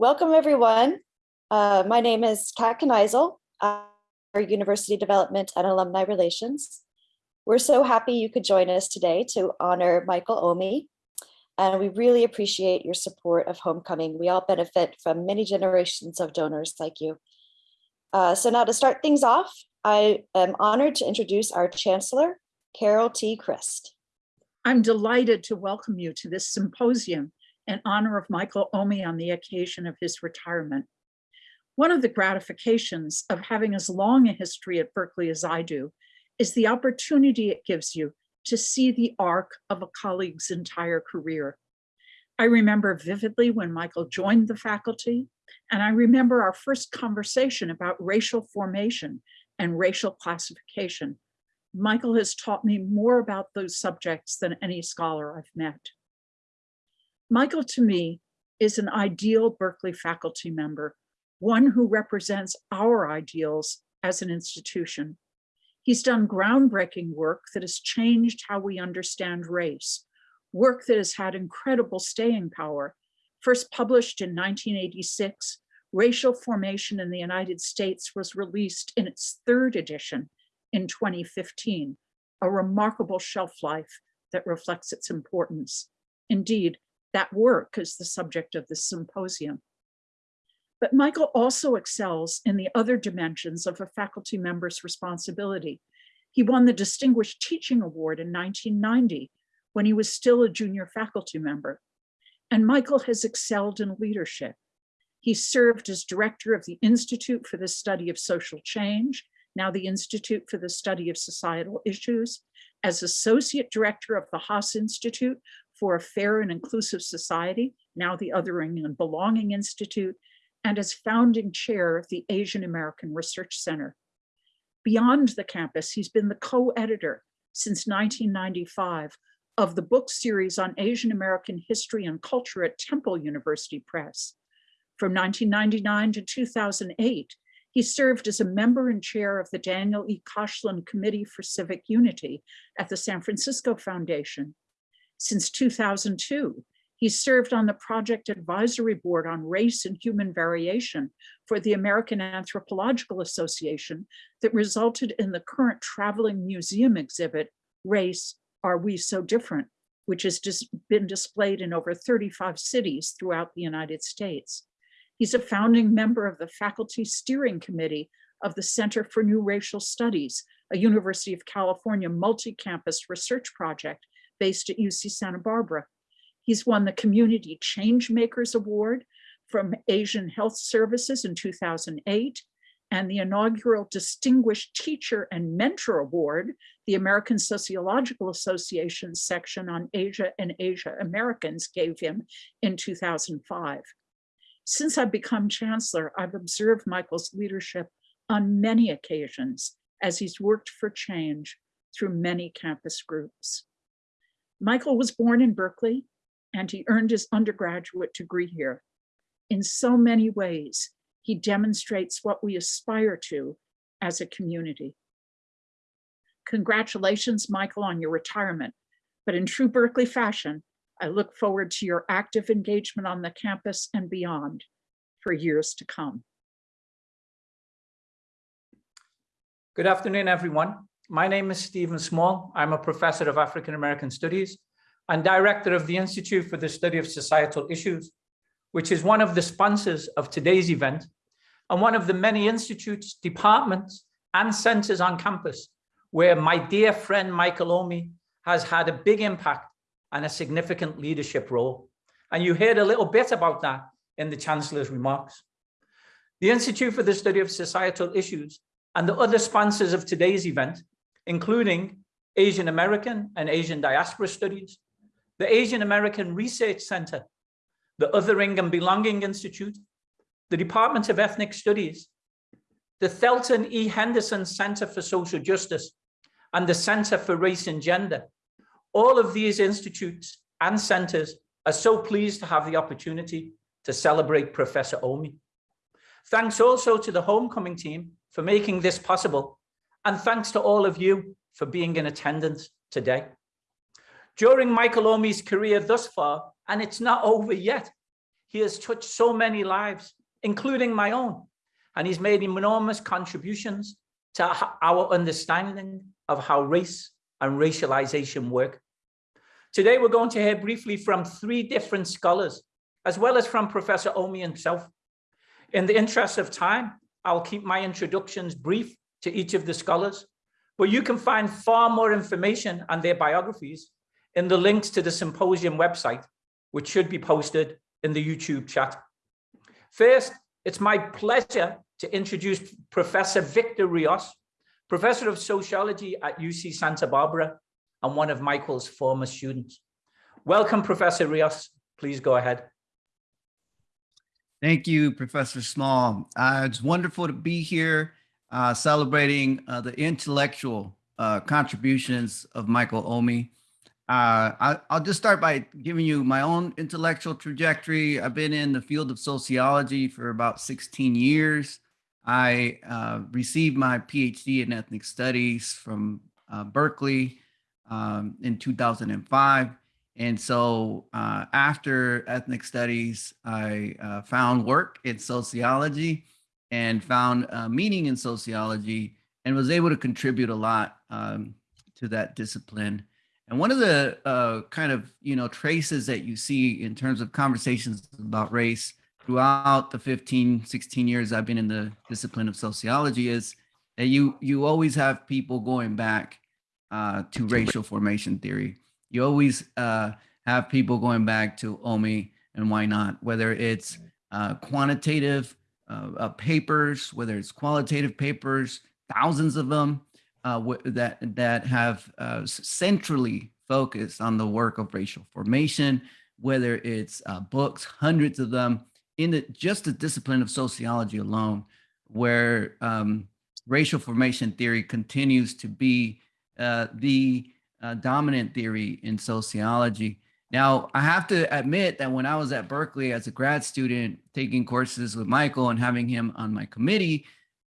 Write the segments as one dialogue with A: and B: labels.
A: Welcome, everyone. Uh, my name is Kat Kneisel, our University Development and Alumni Relations. We're so happy you could join us today to honor Michael Omi, and we really appreciate your support of Homecoming. We all benefit from many generations of donors like you. Uh, so now to start things off, I am honored to introduce our Chancellor, Carol T. Christ.
B: I'm delighted to welcome you to this symposium in honor of Michael Omi on the occasion of his retirement. One of the gratifications of having as long a history at Berkeley as I do is the opportunity it gives you to see the arc of a colleague's entire career. I remember vividly when Michael joined the faculty, and I remember our first conversation about racial formation and racial classification. Michael has taught me more about those subjects than any scholar I've met. Michael, to me, is an ideal Berkeley faculty member, one who represents our ideals as an institution. He's done groundbreaking work that has changed how we understand race, work that has had incredible staying power. First published in 1986, Racial Formation in the United States was released in its third edition in 2015, a remarkable shelf life that reflects its importance. Indeed, that work is the subject of the symposium. But Michael also excels in the other dimensions of a faculty member's responsibility. He won the Distinguished Teaching Award in 1990 when he was still a junior faculty member. And Michael has excelled in leadership. He served as director of the Institute for the Study of Social Change, now the Institute for the Study of Societal Issues, as associate director of the Haas Institute for a Fair and Inclusive Society, now the Othering and Belonging Institute, and as founding chair of the Asian American Research Center. Beyond the campus, he's been the co-editor since 1995 of the book series on Asian American history and culture at Temple University Press. From 1999 to 2008, he served as a member and chair of the Daniel E. Koshland Committee for Civic Unity at the San Francisco Foundation since 2002, he served on the project advisory board on race and human variation for the American Anthropological Association that resulted in the current traveling museum exhibit, Race, Are We So Different, which has just been displayed in over 35 cities throughout the United States. He's a founding member of the faculty steering committee of the Center for New Racial Studies, a University of California multi-campus research project based at UC Santa Barbara. He's won the Community Change Makers Award from Asian Health Services in 2008 and the inaugural Distinguished Teacher and Mentor Award, the American Sociological Association section on Asia and Asia Americans gave him in 2005. Since I've become chancellor, I've observed Michael's leadership on many occasions as he's worked for change through many campus groups. Michael was born in Berkeley and he earned his undergraduate degree here. In so many ways, he demonstrates what we aspire to as a community. Congratulations, Michael, on your retirement. But in true Berkeley fashion, I look forward to your active engagement on the campus and beyond for years to come.
C: Good afternoon, everyone. My name is Stephen Small. I'm a professor of African American Studies and director of the Institute for the Study of Societal Issues, which is one of the sponsors of today's event and one of the many institutes, departments, and centers on campus where my dear friend Michael Omi has had a big impact and a significant leadership role. And you heard a little bit about that in the Chancellor's remarks. The Institute for the Study of Societal Issues and the other sponsors of today's event including Asian American and Asian Diaspora Studies, the Asian American Research Center, the Othering and Belonging Institute, the Department of Ethnic Studies, the Thelton E. Henderson Center for Social Justice, and the Center for Race and Gender. All of these institutes and centers are so pleased to have the opportunity to celebrate Professor Omi. Thanks also to the homecoming team for making this possible and thanks to all of you for being in attendance today. During Michael Omi's career thus far, and it's not over yet, he has touched so many lives, including my own, and he's made enormous contributions to our understanding of how race and racialization work. Today, we're going to hear briefly from three different scholars, as well as from Professor Omi himself. In the interest of time, I'll keep my introductions brief to each of the scholars, but you can find far more information on their biographies in the links to the symposium website, which should be posted in the YouTube chat. First, it's my pleasure to introduce Professor Victor Rios, Professor of Sociology at UC Santa Barbara and one of Michael's former students. Welcome, Professor Rios. Please go ahead.
D: Thank you, Professor Small. Uh, it's wonderful to be here uh, celebrating uh, the intellectual uh, contributions of Michael Omi. Uh, I, I'll just start by giving you my own intellectual trajectory. I've been in the field of sociology for about 16 years. I uh, received my PhD in ethnic studies from uh, Berkeley um, in 2005. And so uh, after ethnic studies, I found work in sociology and found uh, meaning in sociology and was able to contribute a lot um, to that discipline. And one of the uh, kind of, you know, traces that you see in terms of conversations about race throughout the 15, 16 years I've been in the discipline of sociology is that you, you always have people going back uh, to racial formation theory. You always uh, have people going back to OMI and why not, whether it's uh, quantitative uh, uh, papers, whether it's qualitative papers, thousands of them uh, that that have uh, centrally focused on the work of racial formation, whether it's uh, books, hundreds of them in the just the discipline of sociology alone, where um, racial formation theory continues to be the dominant theory in sociology. Now, I have to admit that when I was at Berkeley as a grad student taking courses with Michael and having him on my committee,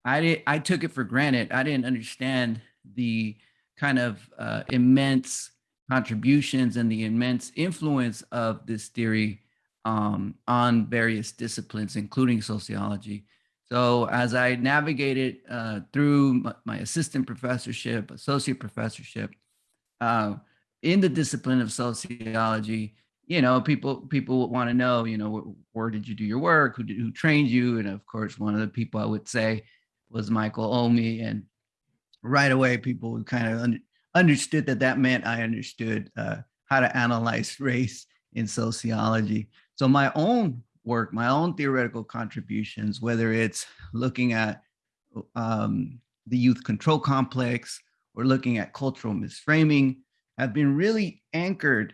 D: I did, I took it for granted. I didn't understand the kind of uh, immense contributions and the immense influence of this theory um, on various disciplines, including sociology. So as I navigated uh, through my, assistant professorship, associate professorship, uh, in the discipline of sociology, you know, people people want to know, you know, where, did you do your work? Who did, who trained you? And of course, one of the people I would say was Michael Omi. And right away, people kind of un- understood that that meant I understood uh, how to analyze race in sociology. So my own work, my own theoretical contributions, whether it's looking at um, the youth control complex or looking at cultural misframing, have been really anchored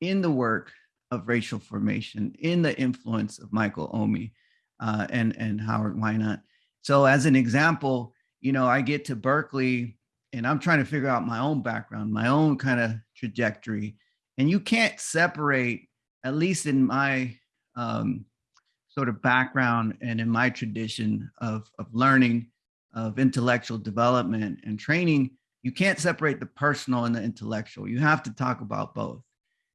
D: in the work of racial formation, in the influence of Michael Omi uh, and, and Howard Winant. So as an example, you know, I get to Berkeley and I'm trying to figure out my own background, my own kind of trajectory. And you can't separate, at least in my um, sort of background and in my tradition of, of learning, of intellectual development and training, you can't separate the personal and the intellectual. You have to talk about both.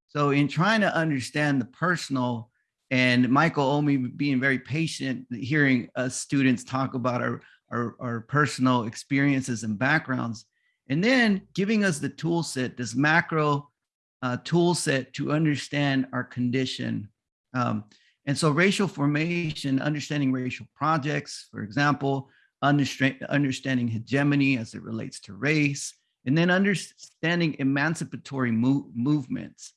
D: So in trying to understand the personal and Michael Omi being very patient, hearing us students talk about our, our, our personal experiences and backgrounds, and then giving us the tool set, this macro uh, tool set to understand our condition. Um, and so racial formation, understanding racial projects, for example, understanding hegemony as it relates to race, and then understanding emancipatory mo- movements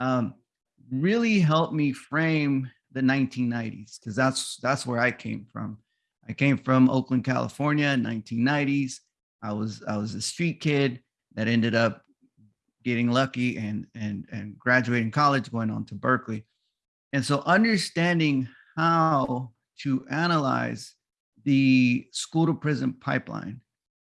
D: um, really helped me frame the 1990s because that's that's where I came from. I came from Oakland, California in 1990s. I was I was a street kid that ended up getting lucky and and and graduating college, going on to Berkeley. And so understanding how to analyze the school to prison pipeline,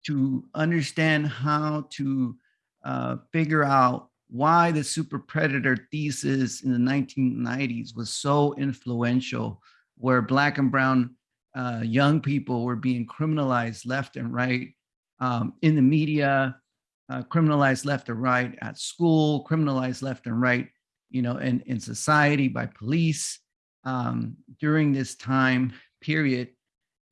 D: to understand how to uh, figure out why the super predator thesis in the 1990s was so influential, where black and brown uh, young people were being criminalized left and right um, in the media, uh, criminalized left and right at school, criminalized left and right, you know, in, in society by police. um, during this time period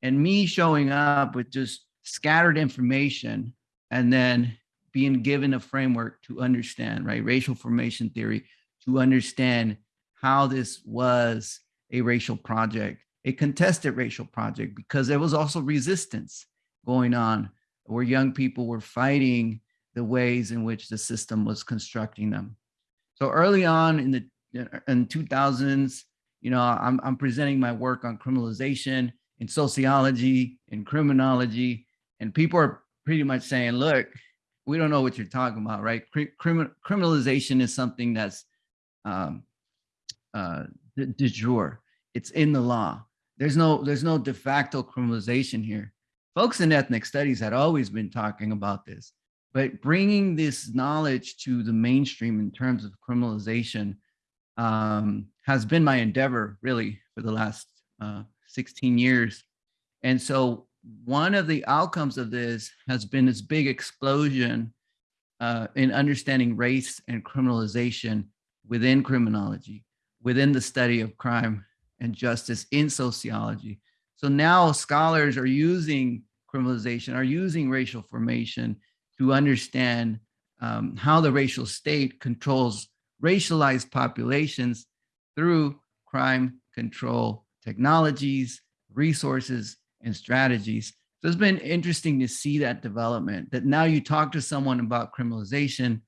D: and me showing up with just scattered information and then being given a framework to understand, right? Racial formation theory, to understand how this was a racial project, a contested racial project, because there was also resistance going on where young people were fighting the ways in which the system was constructing them. So early on in the in 2000s, you know, I'm, I'm presenting my work on criminalization in sociology, in criminology, and people are pretty much saying, look, we don't know what you're talking about, right? Crim criminalization is something that's um, uh, de, de jure. It's in the law. There's no, there's no de facto criminalization here. Folks in ethnic studies had always been talking about this, but bringing this knowledge to the mainstream in terms of criminalization um, has been my endeavor really for the last uh, 16 years. And so one of the outcomes of this has been this big explosion uh, in understanding race and criminalization within criminology, within the study of crime and justice in sociology. So now scholars are using criminalization, are using racial formation to understand um, how the racial state controls racialized populations through crime control technologies, resources, and strategies. So it's been interesting to see that development, that now you talk to someone about criminalization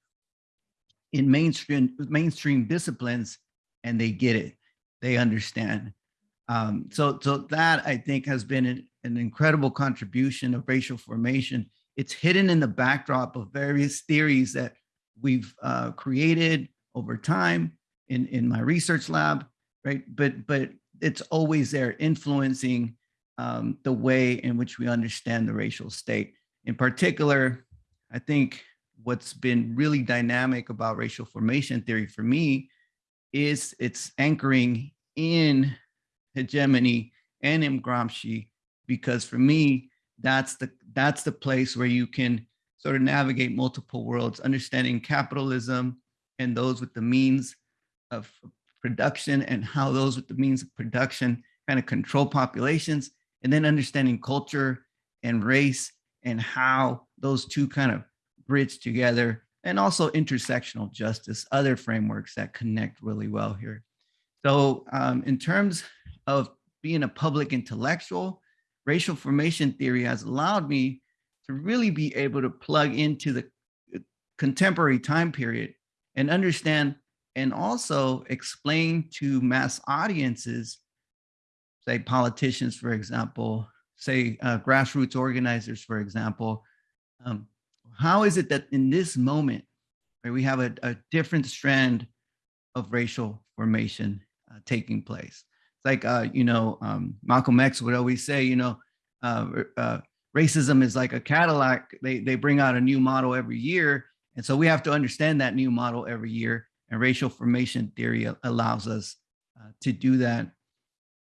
D: in mainstream, mainstream disciplines and they get it, they understand. Um, so, so that I think has been an, an incredible contribution of racial formation. It's hidden in the backdrop of various theories that we've uh, created over time in, in my research lab, right? But, but it's always there influencing um, the way in which we understand the racial state. In particular, I think what's been really dynamic about racial formation theory for me is its anchoring in hegemony and in Gramsci, because for me, that's the that's the place where you can sort of navigate multiple worlds, understanding capitalism and those with the means of production and how those with the means of production kind of control populations, and then understanding culture and race and how those two kind of bridge together and also intersectional justice, other frameworks that connect really well here. So um, in terms of being a public intellectual, racial formation theory has allowed me to really be able to plug into the uh, contemporary time period and understand and also explain to mass audiences, say politicians, for example, say uh, grassroots organizers, for example, um, how is it that in this moment, right, we have a, a different strand of racial formation uh, taking place? It's like, uh, you know, um, Malcolm X would always say, you know, uh, uh, racism is like a Cadillac. They, they bring out a new model every year. And so we have to understand that new model every year and racial formation theory allows us uh, to do that.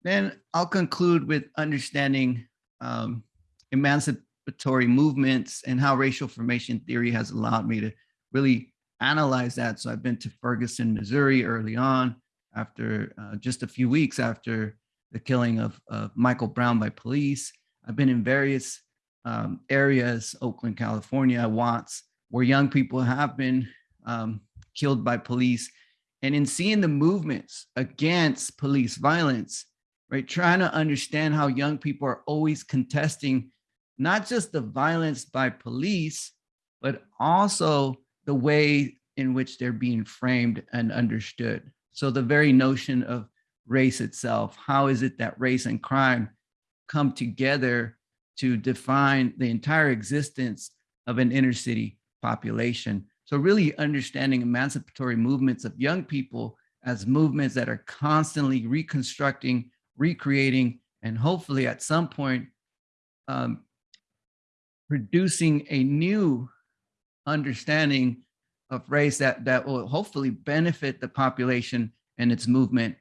D: Then I'll conclude with understanding um, emancipatory movements and how racial formation theory has allowed me to really analyze that. So I've been to Ferguson, Missouri early on after uh, just a few weeks after the killing of, of Michael Brown by police. I've been in various um, areas, Oakland, California, Watts, where young people have been um, killed by police. And in seeing the movements against police violence, right, trying to understand how young people are always contesting not just the violence by police, but also the way in which they're being framed and understood. So the very notion of race itself, how is it that race and crime come together to define the entire existence of an inner city population? So really understanding emancipatory movements of young people as movements that are constantly reconstructing, recreating, and hopefully at some point um, producing a new understanding of race that, that will hopefully benefit the population and its movement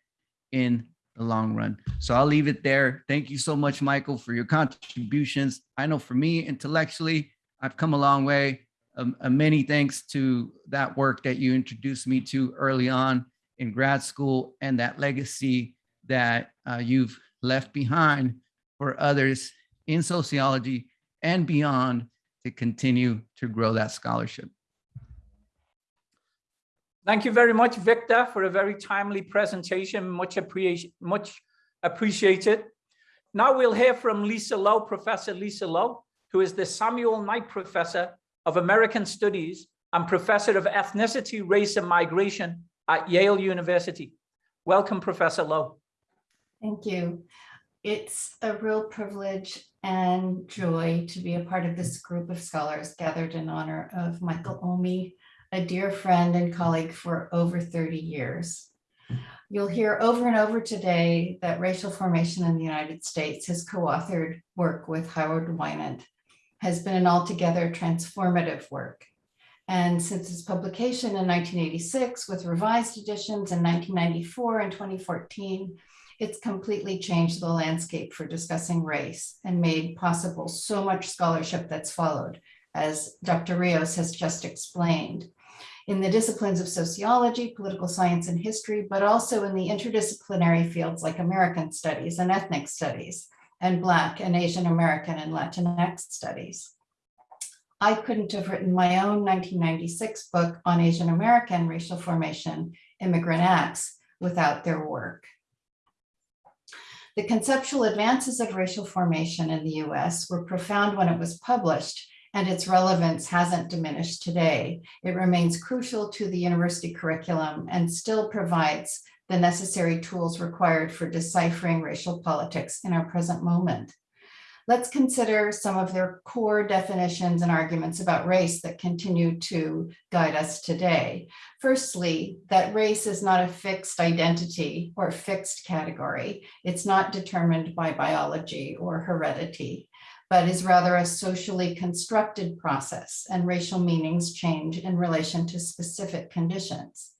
D: in the long run. So I'll leave it there. Thank you so much, Michael, for your contributions. I know for me intellectually, I've come a long way um, uh, many thanks to that work that you introduced me to early on in grad school and that legacy that uh, you've left behind for others in sociology and beyond to continue to grow that scholarship.
C: Thank you very much, Victor, for a very timely presentation. Much appreciated. Much appreciated. Now we'll hear from Lisa Lowe, Professor Lisa Lowe, who is the Samuel Knight Professor of American Studies and Professor of Ethnicity, Race and Migration at Yale University. Welcome, Professor Lowe.
E: Thank you. It's a real privilege and joy to be a part of this group of scholars gathered in honor of Michael Omi, a dear friend and colleague for over 30 years. You'll hear over and over today that racial formation in the United States, has co-authored work with Howard Winant, has been an altogether transformative work. And since its publication in 1986 with revised editions in 1994 and 2014, it's completely changed the landscape for discussing race and made possible so much scholarship that's followed, as Dr. Rios has just explained, in the disciplines of sociology, political science, and history, but also in the interdisciplinary fields like American studies and ethnic studies, and Black and Asian American and Latinx studies. I couldn't have written my own 1996 book on Asian American racial formation, Immigrant Acts, without their work. The conceptual advances of racial formation in the US were profound when it was published, and its relevance hasn't diminished today. It remains crucial to the university curriculum and still provides the necessary tools required for deciphering racial politics in our present moment. Let's consider some of their core definitions and arguments about race that continue to guide us today. Firstly, that race is not a fixed identity or fixed category. It's not determined by biology or heredity, but is rather a socially constructed process and racial meanings change in relation to specific conditions.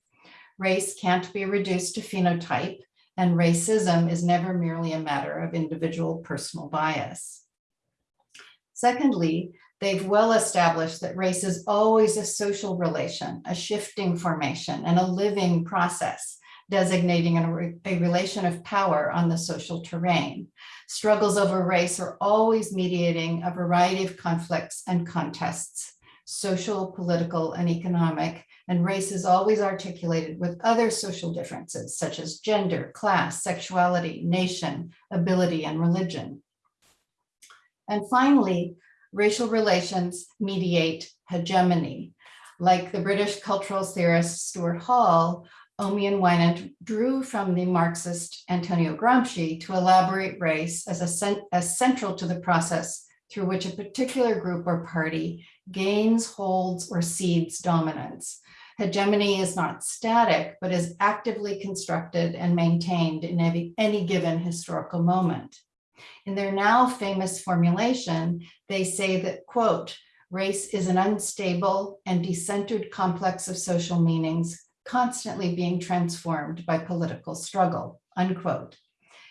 E: Race can't be reduced to phenotype and racism is never merely a matter of individual personal bias. Secondly, they've well established that race is always a social relation, a shifting formation, and a living process, designating a, re a relation of power on the social terrain. Struggles over race are always mediating a variety of conflicts and contests, social, political, and economic, and race is always articulated with other social differences such as gender, class, sexuality, nation, ability, and religion. And finally, racial relations mediate hegemony. Like the British cultural theorist Stuart Hall, Omi and Winant drew from the Marxist Antonio Gramsci to elaborate race as, a as central to the process through which a particular group or party gains, holds, or cedes dominance. Hegemony is not static, but is actively constructed and maintained in any, given historical moment. In their now famous formulation, they say that, quote, race is an unstable and decentered complex of social meanings constantly being transformed by political struggle, unquote.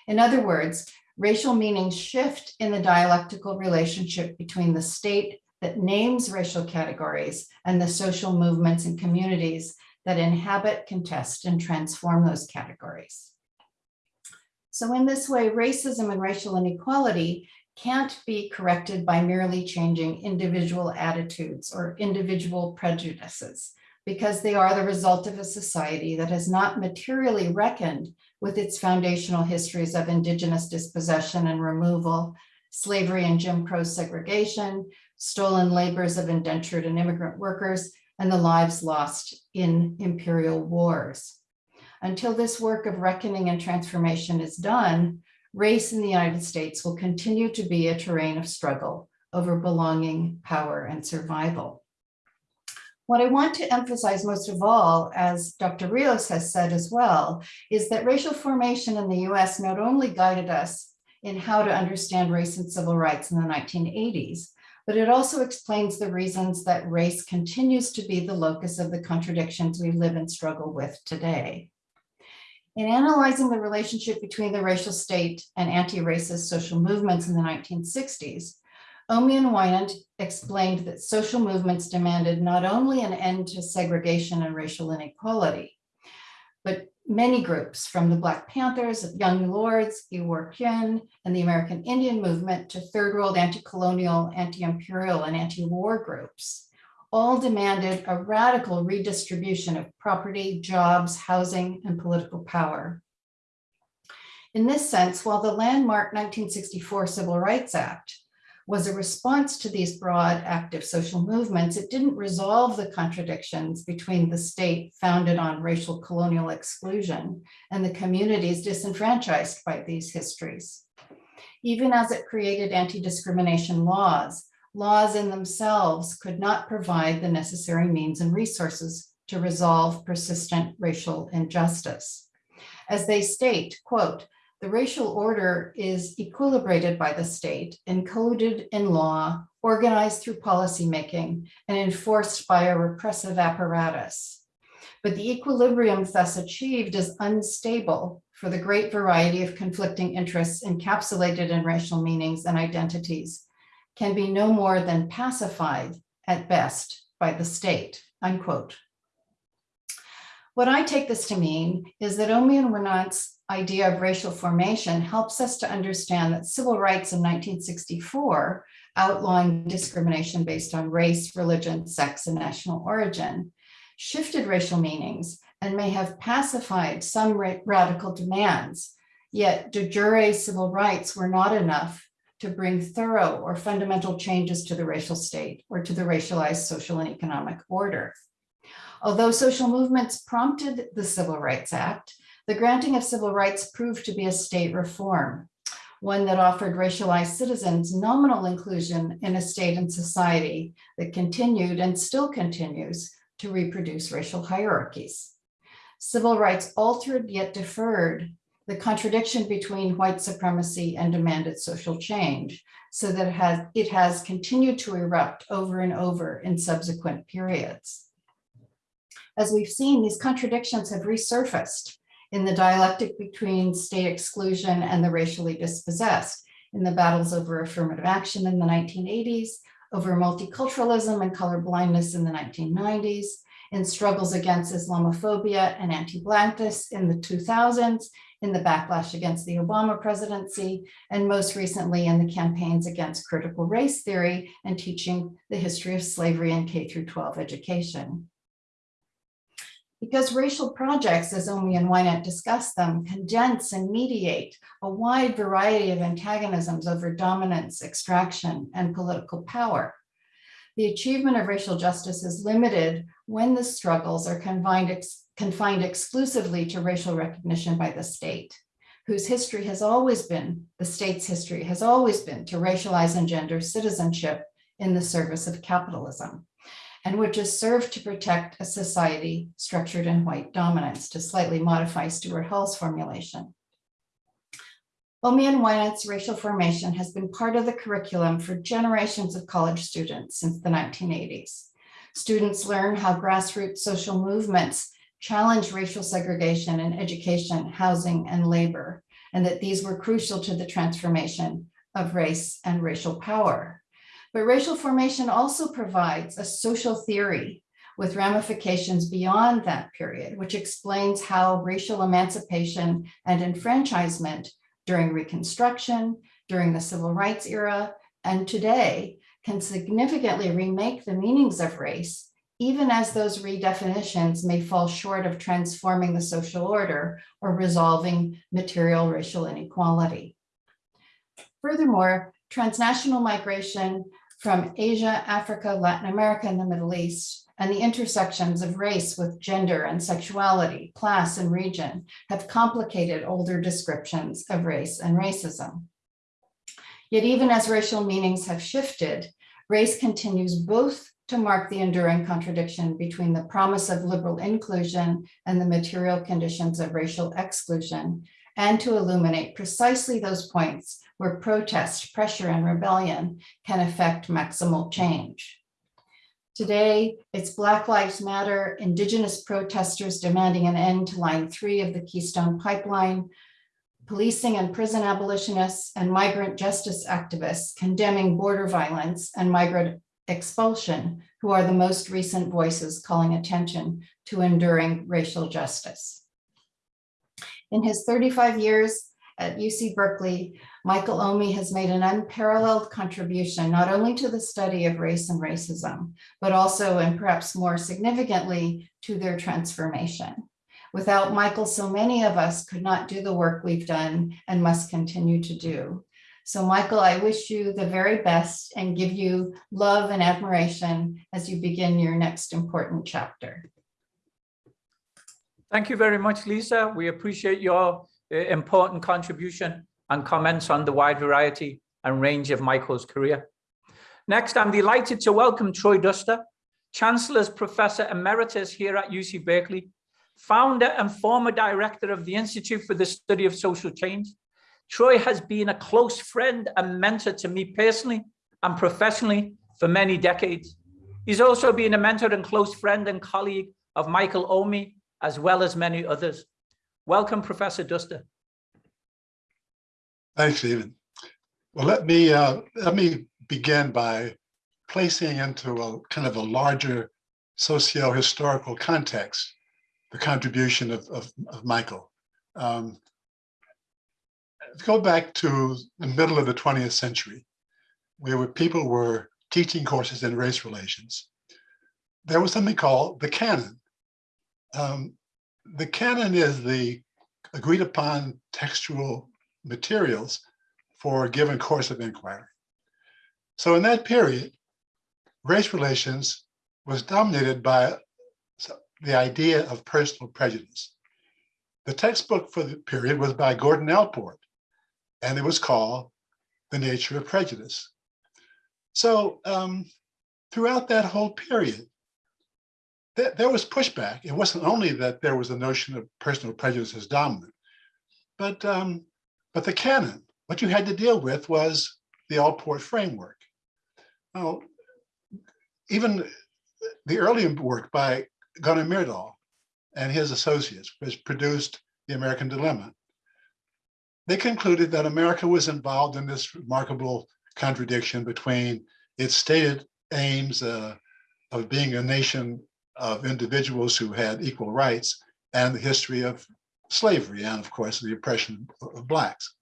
E: In other words, racial meanings shift in the dialectical relationship between the state that names racial categories and the social movements and communities that inhabit, contest, and transform those categories. So in this way, racism and racial inequality can't be corrected by merely changing individual attitudes or individual prejudices, because they are the result of a society that has not materially reckoned with its foundational histories of indigenous dispossession and removal, slavery and Jim Crow segregation, stolen labors of indentured and immigrant workers, and the lives lost in imperial wars. Until this work of reckoning and transformation is done, race in the United States will continue to be a terrain of struggle over belonging, power, and survival. What I want to emphasize most of all, as Dr. Rios has said as well, is that racial formation in the US not only guided us in how to understand race and civil rights in the 1980s, but it also explains the reasons that race continues to be the locus of the contradictions we live and struggle with today. In analyzing the relationship between the racial state and anti-racist social movements in the 1960s, Omi and Winant explained that social movements demanded not only an end to segregation and racial inequality, but many groups from the Black Panthers, Young Lords, I Wor Kuen, and the American Indian movement to third world anti-colonial, anti-imperial, and anti-war groups, all demanded a radical redistribution of property, jobs, housing, and political power. In this sense, while the landmark 1964 Civil Rights Act was a response to these broad active social movements, it didn't resolve the contradictions between the state founded on racial colonial exclusion and the communities disenfranchised by these histories. Even as it created anti-discrimination laws, laws in themselves could not provide the necessary means and resources to resolve persistent racial injustice. As they state, quote, the racial order is equilibrated by the state, encoded in law, organized through policymaking, and enforced by a repressive apparatus. But the equilibrium thus achieved is unstable for the great variety of conflicting interests encapsulated in racial meanings and identities can be no more than pacified at best by the state, unquote. What I take this to mean is that Omi and Winant's idea of racial formation helps us to understand that civil rights in 1964 outlawing discrimination based on race, religion, sex, and national origin shifted racial meanings and may have pacified some ra radical demands, yet de jure civil rights were not enough to bring thorough or fundamental changes to the racial state or to the racialized social and economic order. Although social movements prompted the Civil Rights Act, the granting of civil rights proved to be a state reform, one that offered racialized citizens nominal inclusion in a state and society that continued and still continues to reproduce racial hierarchies. Civil rights altered yet deferred the contradiction between white supremacy and demanded social change so that it has, it has continued to erupt over and over in subsequent periods. As we've seen, these contradictions have resurfaced in the dialectic between state exclusion and the racially dispossessed, in the battles over affirmative action in the 1980s, over multiculturalism and color blindness in the 1990s, in struggles against Islamophobia and anti-blackness in the 2000s, in the backlash against the Obama presidency, and most recently in the campaigns against critical race theory and teaching the history of slavery in K through 12 education. Because racial projects, as Omi and Winant discuss them, condense and mediate a wide variety of antagonisms over dominance, extraction, and political power. The achievement of racial justice is limited when the struggles are confined, ex confined exclusively to racial recognition by the state, whose history has always been, the state's history has always been to racialize and gender citizenship in the service of capitalism and which has served to protect a society structured in white dominance, to slightly modify Stuart Hall's formulation. Omi and Winant's racial formation has been part of the curriculum for generations of college students since the 1980s. Students learn how grassroots social movements challenge racial segregation in education, housing, and labor, and that these were crucial to the transformation of race and racial power. But racial formation also provides a social theory with ramifications beyond that period, which explains how racial emancipation and enfranchisement during Reconstruction, during the Civil Rights era, and today can significantly remake the meanings of race, even as those redefinitions may fall short of transforming the social order or resolving material racial inequality. Furthermore, transnational migration from Asia, Africa, Latin America, and the Middle East, and the intersections of race with gender and sexuality, class and region have complicated older descriptions of race and racism. Yet even as racial meanings have shifted, race continues both to mark the enduring contradiction between the promise of liberal inclusion and the material conditions of racial exclusion, and to illuminate precisely those points where protest, pressure, and rebellion can affect maximal change. Today, it's Black Lives Matter, Indigenous protesters demanding an end to line three of the Keystone Pipeline, policing and prison abolitionists, and migrant justice activists condemning border violence and migrant expulsion, who are the most recent voices calling attention to enduring racial justice. In his 35 years at UC Berkeley, Michael Omi has made an unparalleled contribution not only to the study of race and racism, but also, and perhaps more significantly, to their transformation. Without Michael, so many of us could not do the work we've done and must continue to do. So Michael, I wish you the very best and give you love and admiration as you begin your next important chapter.
C: Thank you very much, Lisa. We appreciate your uh, important contribution and comments on the wide variety and range of Michael's career. Next, I'm delighted to welcome Troy Duster, Chancellor's Professor Emeritus here at UC Berkeley, founder and former director of the Institute for the Study of Social Change. Troy has been a close friend and mentor to me personally and professionally for many decades. He's also been a mentor and close friend and colleague of Michael Omi, as well as many others. Welcome, Professor Duster.
F: Thanks, Stephen. Well, let me uh, let me begin by placing into a kind of a larger socio-historical context the contribution of, of, of Michael. Um, go back to the middle of the 20th century, where people were teaching courses in race relations. There was something called the canon. Um, the canon is the agreed upon textual materials for a given course of inquiry. So in that period, race relations was dominated by the idea of personal prejudice. The textbook for the period was by Gordon Allport, and it was called The Nature of Prejudice. So um, throughout that whole period, th there was pushback. It wasn't only that there was a notion of personal prejudice as dominant, but um, but the canon, what you had to deal with was the Allport framework. Now, even the early work by Gunnar Myrdal and his associates, which produced The American Dilemma, they concluded that America was involved in this remarkable contradiction between its stated aims uh, of being a nation of individuals who had equal rights and the history of slavery and of course the oppression of blacks.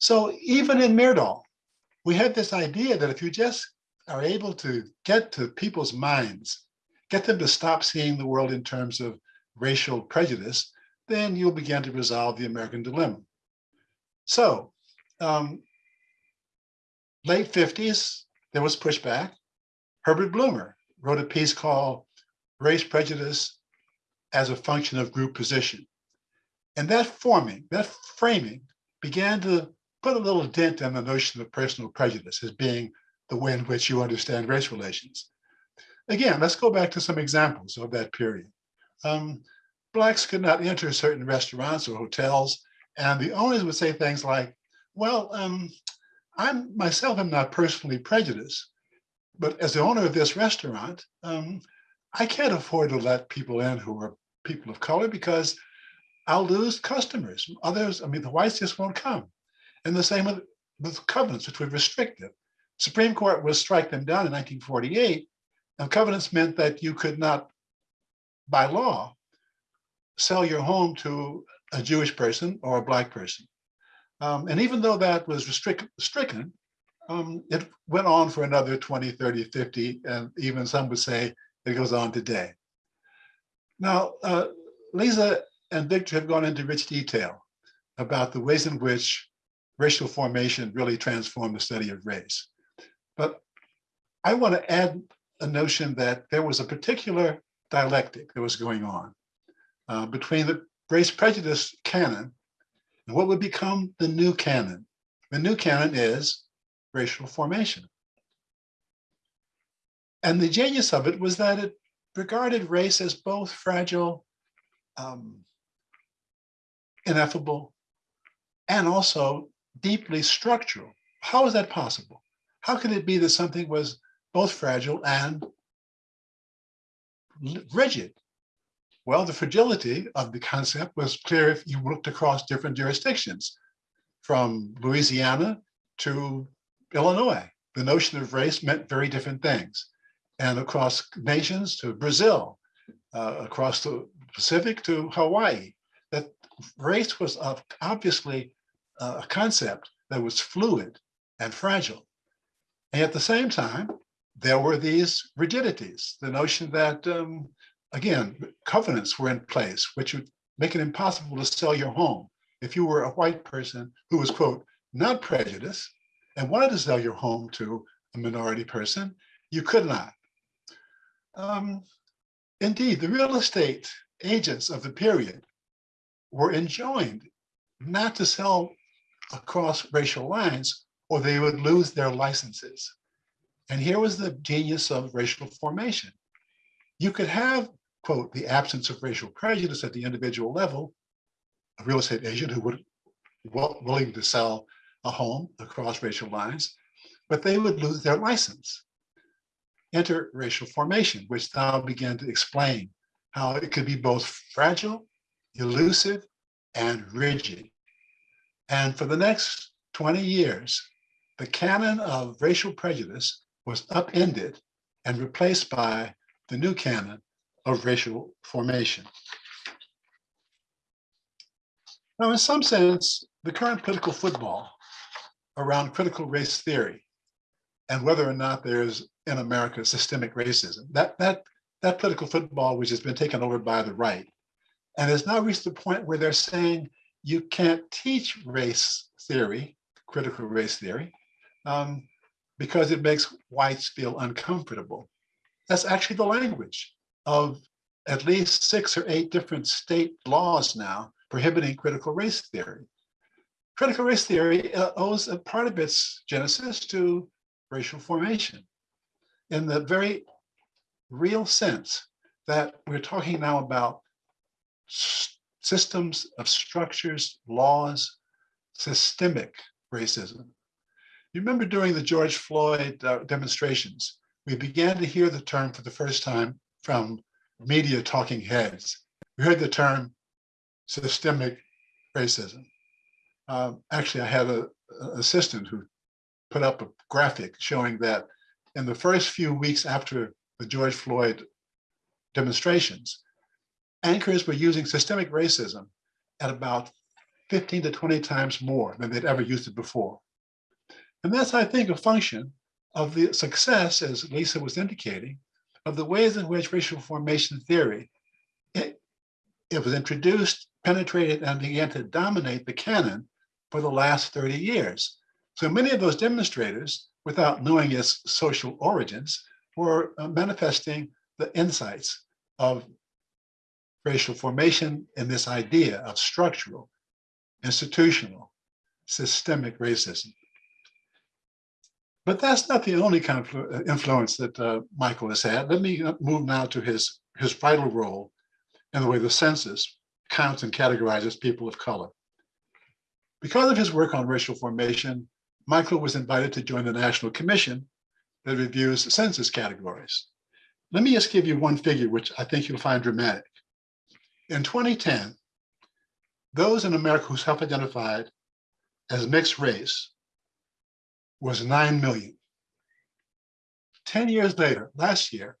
F: So even in Myrdal, we had this idea that if you just are able to get to people's minds, get them to stop seeing the world in terms of racial prejudice, then you'll begin to resolve the American dilemma. So um, late 50s, there was pushback. Herbert Blumer wrote a piece called Race Prejudice as a Function of Group Position. And that forming, that framing began to put a little dent in the notion of personal prejudice as being the way in which you understand race relations. Again, let's go back to some examples of that period. Um, Blacks could not enter certain restaurants or hotels, and the owners would say things like, well, um, I'm myself am not personally prejudiced, but as the owner of this restaurant, um, I can't afford to let people in who are people of color because I'll lose customers. Others, I mean, the whites just won't come. And the same with, with covenants, which were restrictive. Supreme Court will strike them down in 1948. And covenants meant that you could not, by law, sell your home to a Jewish person or a black person. Um, and even though that was stricken, um, it went on for another 20, 30, 50, and even some would say it goes on today. Now, uh, Lisa and Victor have gone into rich detail about the ways in which racial formation really transformed the study of race. But I want to add a notion that there was a particular dialectic that was going on uh, between the race prejudice canon and what would become the new canon. The new canon is racial formation. And the genius of it was that it regarded race as both fragile, um, ineffable, and also deeply structural. How is that possible? How could it be that something was both fragile and rigid? Well, the fragility of the concept was clear if you looked across different jurisdictions, from Louisiana to Illinois. The notion of race meant very different things. And across nations to Brazil, uh, across the Pacific to Hawaii, that race was obviously uh, a concept that was fluid and fragile. And at the same time, there were these rigidities, the notion that, um, again, covenants were in place, which would make it impossible to sell your home if you were a white person who was, quote, not prejudiced and wanted to sell your home to a minority person, you could not. Um, indeed, the real estate agents of the period were enjoined not to sell across racial lines or they would lose their licenses. And here was the genius of racial formation. You could have, quote, the absence of racial prejudice at the individual level, a real estate agent who would willing to sell a home across racial lines, but they would lose their license. Enter racial formation, which now began to explain how it could be both fragile, elusive, and rigid. And for the next 20 years, the canon of racial prejudice was upended and replaced by the new canon of racial formation. Now, in some sense, the current political football around critical race theory and whether or not there's in America systemic racism, that, that, that political football, which has been taken over by the right, and has now reached the point where they're saying you can't teach race theory, critical race theory, um, because it makes whites feel uncomfortable. That's actually the language of at least six or eight different state laws now prohibiting critical race theory. Critical race theory uh, owes a part of its genesis to racial formation in the very real sense that we're talking now about systems of structures, laws, systemic racism. You remember during the George Floyd uh, demonstrations, we began to hear the term for the first time from media talking heads. We heard the term systemic racism. Um, actually, I had a, a assistant who put up a graphic showing that in the first few weeks after the George Floyd demonstrations, anchors were using systemic racism at about 15 to 20 times more than they'd ever used it before. And that's, I think, a function of the success, as Lisa was indicating, of the ways in which racial formation theory, it, it was introduced, penetrated, and began to dominate the canon for the last 30 years. So many of those demonstrators, without knowing its social origins, were uh, manifesting the insights of racial formation and this idea of structural, institutional, systemic racism. But that's not the only kind of uh, influence that uh, Michael has had. Let me uh, move now to his, his vital role in the way the census counts and categorizes people of color. Because of his work on racial formation, Michael was invited to join the National Commission that reviews census categories. Let me just give you one figure, which I think you'll find dramatic. In 2010, those in America who self-identified as mixed race was 9 million. 10 years later, last year,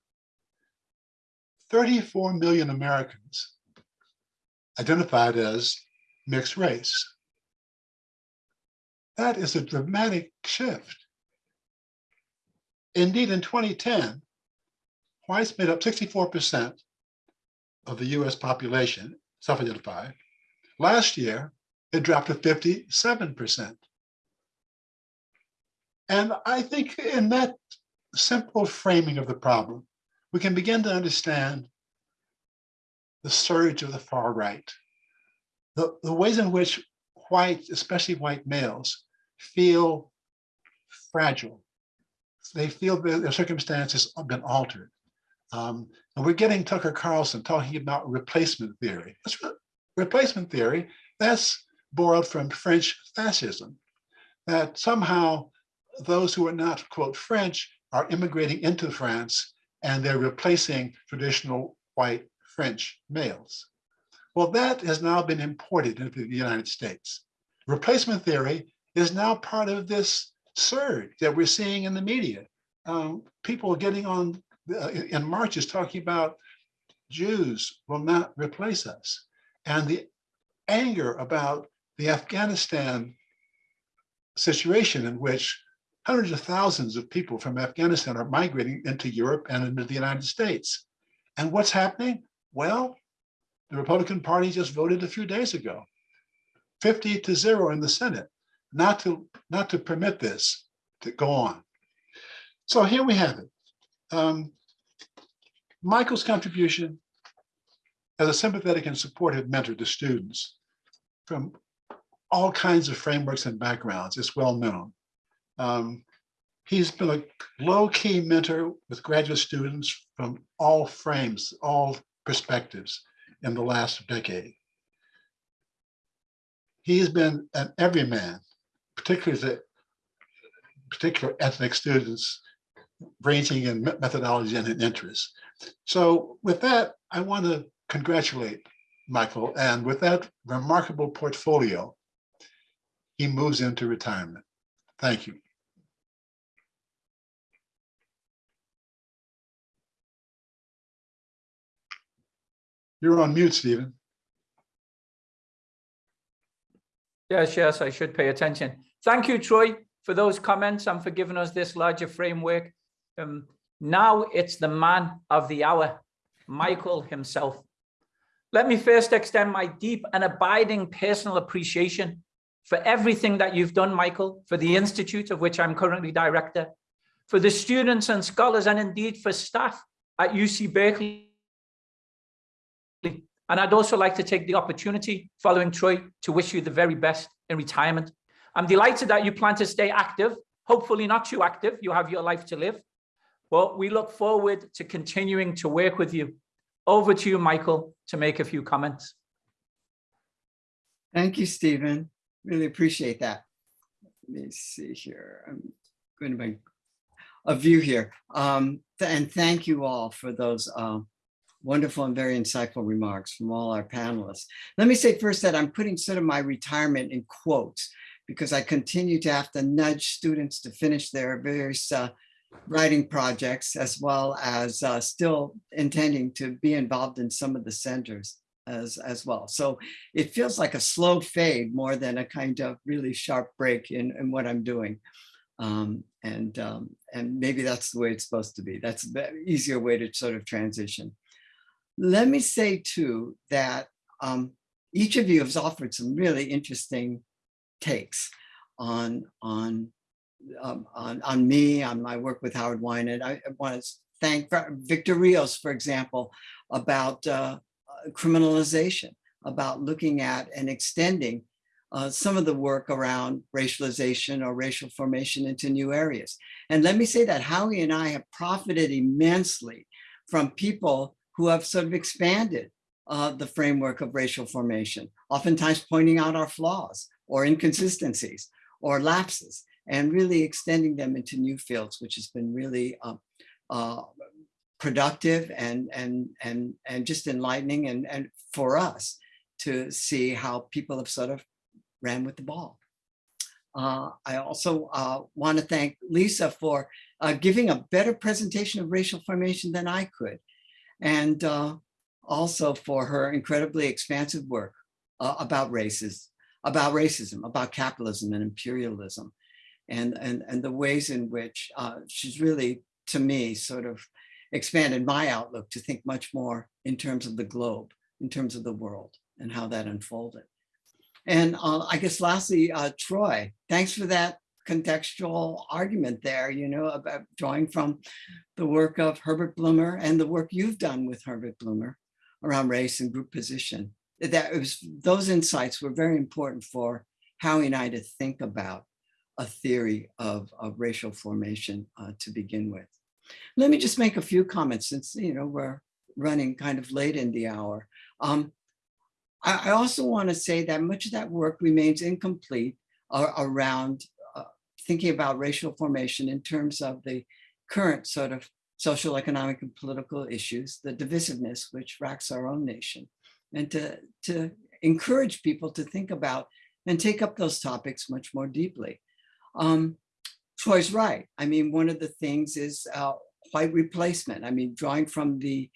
F: 34 million Americans identified as mixed race. That is a dramatic shift. Indeed, in 2010, whites made up 64% of the US population, self-identified. Last year, it dropped to 57%. And I think in that simple framing of the problem, we can begin to understand the surge of the far right, the, the ways in which white, especially white males, feel fragile. They feel that their circumstances have been altered. Um, and we're getting Tucker Carlson talking about replacement theory. That's re- replacement theory. That's borrowed from French fascism. That somehow those who are not quote French are immigrating into France and they're replacing traditional white French males. Well, that has now been imported into the United States. Replacement theory is now part of this surge that we're seeing in the media. Um, people getting on uh, in marches talking about Jews will not replace us. And the anger about the Afghanistan situation in which hundreds of thousands of people from Afghanistan are migrating into Europe and into the United States. And what's happening? Well, the Republican Party just voted a few days ago, 50 to zero in the Senate, not to, not to permit this to go on. So here we have it. Um, Michael's contribution as a sympathetic and supportive mentor to students from all kinds of frameworks and backgrounds is well known. Um, he's been a low-key mentor with graduate students from all frames, all perspectives in the last decade. He's been an everyman, particularly the particular ethnic students ranging in methodology and in interests. So with that, I want to congratulate Michael. And with that remarkable portfolio, he moves into retirement. Thank you. You're on mute, Stephen.
C: Yes, yes, I should pay attention. Thank you, Troy, for those comments and for giving us this larger framework. Um, now it's the man of the hour, Michael himself. Let me first extend my deep and abiding personal appreciation for everything that you've done, Michael, for the Institute of which I'm currently director, for the students and scholars, and indeed for staff at UC Berkeley. And I'd also like to take the opportunity, following Troy, to wish you the very best in retirement. I'm delighted that you plan to stay active, hopefully not too active, you have your life to live. But we look forward to continuing to work with you. Over to you, Michael, to make a few comments.
G: Thank you, Stephen. Really appreciate that. Let me see here. I'm going to make a view here. Um, and thank you all for those uh, wonderful and very insightful remarks from all our panelists. Let me say first that I'm putting sort of my retirement in quotes because I continue to have to nudge students to finish their various uh, writing projects as well as uh, still intending to be involved in some of the centers as, as well. So it feels like a slow fade more than a kind of really sharp break in, in what I'm doing. Um, and, um, and maybe that's the way it's supposed to be. That's the easier way to sort of transition. Let me say too that um, each of you has offered some really interesting takes on, on um, on, on me, on my work with Howard Winant. I, I want to thank Victor Rios, for example, about uh, criminalization, about looking at and extending uh, some of the work around racialization or racial formation into new areas. And let me say that Howie and I have profited immensely from people who have sort of expanded uh, the framework of racial formation, oftentimes pointing out our flaws or inconsistencies or lapses and really extending them into new fields, which has been really uh, uh, productive and, and, and, and just enlightening and, and for us to see how people have sort of ran with the ball. Uh, I also uh, want to thank Lisa for uh, giving a better presentation of racial formation than I could. And uh, also for her incredibly expansive work uh, about races, about racism, about capitalism and imperialism and, and, and the ways in which uh, she's really, to me, sort of expanded my outlook to think much more in terms of the globe, in terms of the world and how that unfolded. And uh, I guess lastly, uh, Troy, thanks for that contextual argument there, you know, about drawing from the work of Herbert Blumer and the work you've done with Herbert Blumer around race and group position. That was those insights were very important for Howie and I to think about a theory of, of racial formation uh, to begin with. Let me just make a few comments since, you know, we're running kind of late in the hour. Um, I, also want to say that much of that work remains incomplete uh, around thinking about racial formation in terms of the current sort of social, economic, and political issues, the divisiveness which racks our own nation, and to, to encourage people to think about and take up those topics much more deeply. Um, Troy's right. I mean, one of the things is uh, white replacement. I mean, drawing from the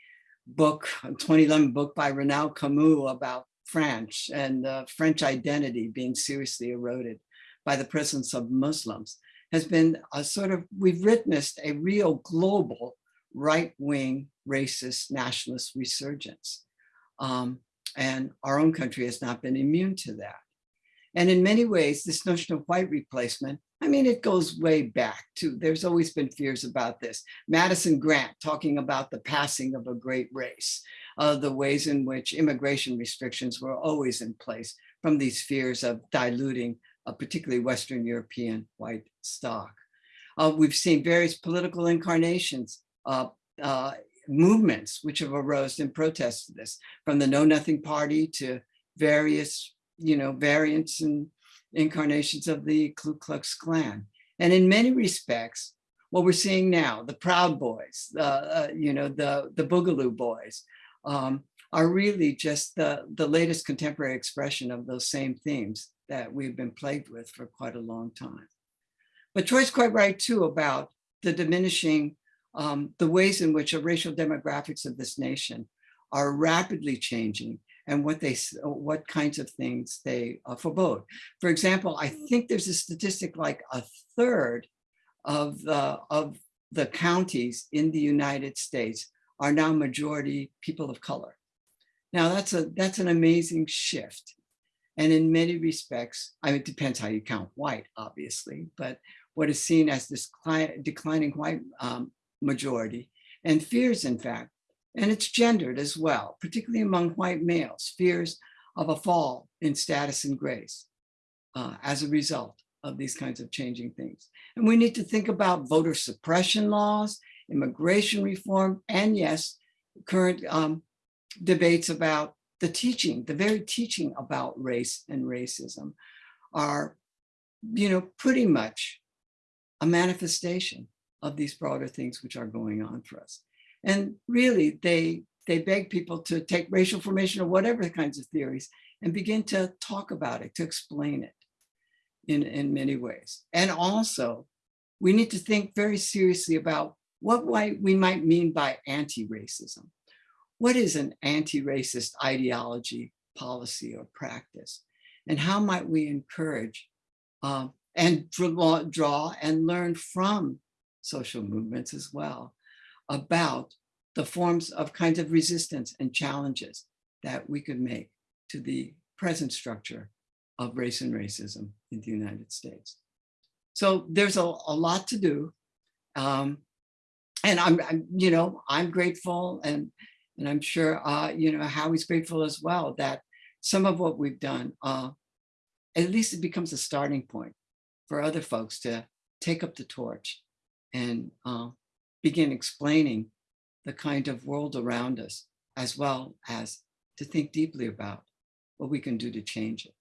G: book, 2011 book by Renaud Camus about French and French identity being seriously eroded by the presence of Muslims has been a sort of, we've witnessed a real global right-wing racist nationalist resurgence. Um, and our own country has not been immune to that. And in many ways, this notion of white replacement, I mean, it goes way back to, there's always been fears about this. Madison Grant talking about the passing of a great race, uh, the ways in which immigration restrictions were always in place from these fears of diluting particularly Western European white stock. Uh, we've seen various political incarnations, uh, uh, movements which have arose in protest to this, from the Know Nothing Party to various, you know, variants and incarnations of the Ku Klux Klan. And in many respects, what we're seeing now, the Proud Boys, uh, you know, the, the Boogaloo Boys, um, are really just the, the latest contemporary expression of those same themes that we've been plagued with for quite a long time. But Troy's quite right too about the diminishing, um, the ways in which the racial demographics of this nation are rapidly changing and what they, what kinds of things they uh, forebode. For example, I think there's a statistic like a third of the, of the counties in the United States are now majority people of color. Now that's a that's an amazing shift. And in many respects, I mean, it depends how you count white, obviously, but what is seen as this declining white um, majority and fears, in fact, and it's gendered as well, particularly among white males, fears of a fall in status and grace uh, as a result of these kinds of changing things. And we need to think about voter suppression laws, immigration reform, and yes, current um, debates about the teaching, the very teaching about race and racism are, you know, pretty much a manifestation of these broader things which are going on for us. And really, they, they beg people to take racial formation or whatever kinds of theories and begin to talk about it, to explain it in, in many ways. And also, we need to think very seriously about what we might mean by anti-racism. What is an anti-racist ideology, policy, or practice? And how might we encourage um, and draw, draw and learn from social movements as well about the forms of kinds of resistance and challenges that we could make to the present structure of race and racism in the United States. So there's a, a lot to do. Um, and I'm, I'm, you know, I'm grateful and, and I'm sure, uh, you know, Howie's grateful as well that some of what we've done, uh, at least it becomes a starting point for other folks to take up the torch and uh, begin explaining the kind of world around us, as well as to think deeply about what we can do to change it.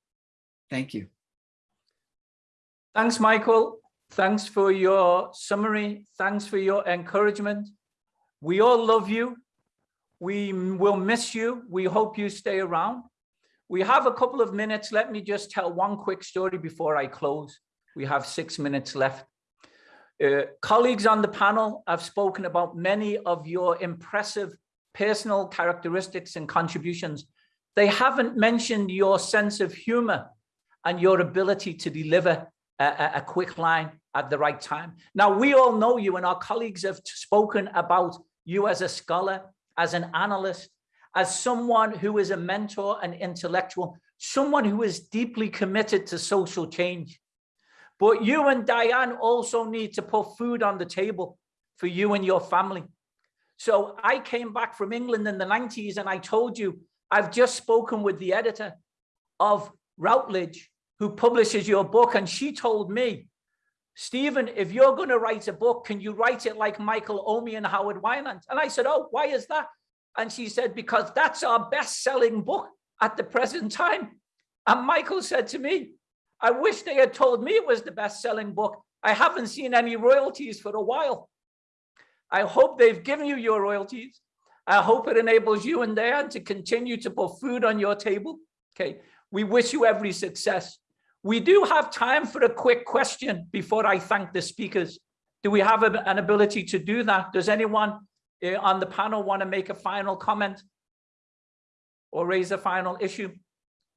G: Thank you.
C: Thanks, Michael. Thanks for your summary. Thanks for your encouragement. We all love you. We will miss you. We hope you stay around. We have a couple of minutes. Let me just tell one quick story before I close. We have six minutes left. Uh, colleagues on the panel have spoken about many of your impressive personal characteristics and contributions. They haven't mentioned your sense of humor and your ability to deliver a, a, quick line at the right time. Now, we all know you and our colleagues have spoken about you as a scholar, as an analyst, as someone who is a mentor and intellectual, someone who is deeply committed to social change. But you and Diane also need to put food on the table for you and your family. So I came back from England in the 90s and I told you, I've just spoken with the editor of Routledge who publishes your book. And she told me, Stephen, if you're going to write a book, can you write it like Michael Omi and Howard Winant? And I said, oh, why is that? And she said, because that's our best selling book at the present time. And Michael said to me, I wish they had told me it was the best selling book. I haven't seen any royalties for a while. I hope they've given you your royalties. I hope it enables you and Dan to continue to put food on your table. Okay, we wish you every success. We do have time for a quick question before I thank the speakers. Do we have a, an ability to do that? Does anyone uh, on the panel want to make a final comment or raise a final issue?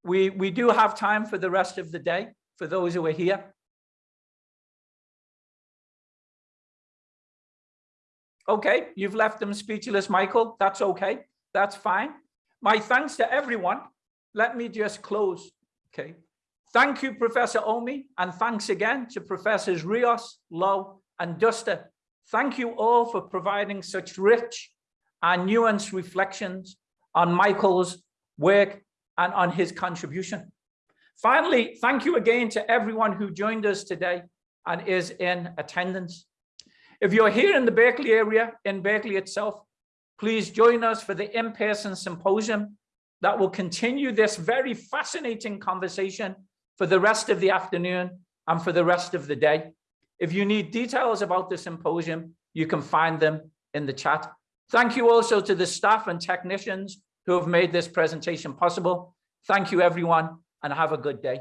C: We, we do have time for the rest of the day, for those who are here. Okay, you've left them speechless, Michael. That's okay. That's fine. My thanks to everyone. Let me just close. Okay. Thank you, Professor Omi, and thanks again to Professors Rios, Lowe, and Duster. Thank you all for providing such rich and nuanced reflections on Michael's work and on his contribution. Finally, thank you again to everyone who joined us today and is in attendance. If you're here in the Berkeley area, in Berkeley itself, please join us for the in-person symposium that will continue this very fascinating conversation for the rest of the afternoon and for the rest of the day. If you need details about the symposium, you can find them in the chat. Thank you also to the staff and technicians who have made this presentation possible. Thank you, everyone, and have a good day.